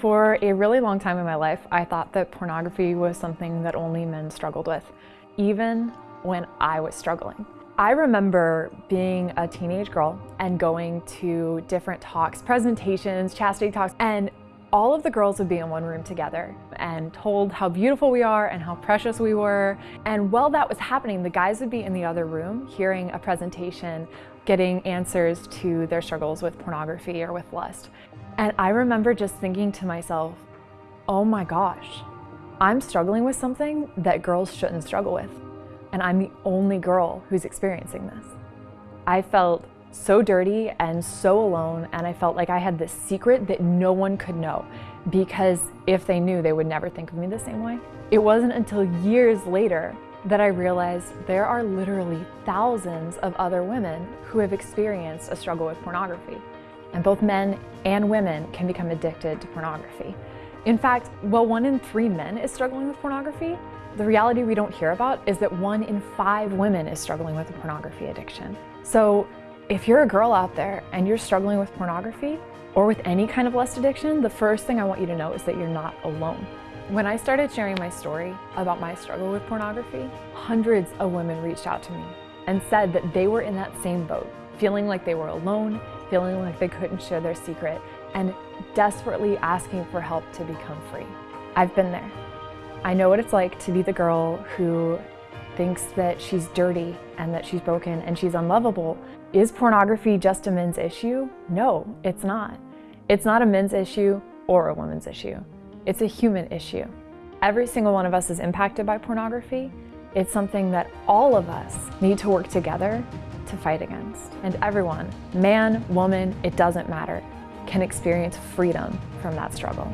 For a really long time in my life, I thought that pornography was something that only men struggled with, even when I was struggling. I remember being a teenage girl and going to different talks, presentations, chastity talks, and all of the girls would be in one room together and told how beautiful we are and how precious we were. And while that was happening, the guys would be in the other room hearing a presentation, getting answers to their struggles with pornography or with lust. And I remember just thinking to myself, oh my gosh, I'm struggling with something that girls shouldn't struggle with. And I'm the only girl who's experiencing this. I felt so dirty and so alone and I felt like I had this secret that no one could know because if they knew they would never think of me the same way. It wasn't until years later that I realized there are literally thousands of other women who have experienced a struggle with pornography. And both men and women can become addicted to pornography. In fact, while one in three men is struggling with pornography, the reality we don't hear about is that one in five women is struggling with a pornography addiction. So if you're a girl out there and you're struggling with pornography or with any kind of lust addiction, the first thing I want you to know is that you're not alone. When I started sharing my story about my struggle with pornography, hundreds of women reached out to me and said that they were in that same boat, feeling like they were alone feeling like they couldn't share their secret, and desperately asking for help to become free. I've been there. I know what it's like to be the girl who thinks that she's dirty and that she's broken and she's unlovable. Is pornography just a men's issue? No, it's not. It's not a men's issue or a woman's issue. It's a human issue. Every single one of us is impacted by pornography. It's something that all of us need to work together to fight against. And everyone, man, woman, it doesn't matter, can experience freedom from that struggle.